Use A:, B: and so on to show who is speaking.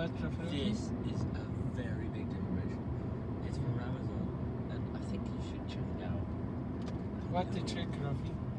A: much of?
B: This is a very big decoration. It's from Amazon, and I think you should check it out.
A: What the check, Rafi?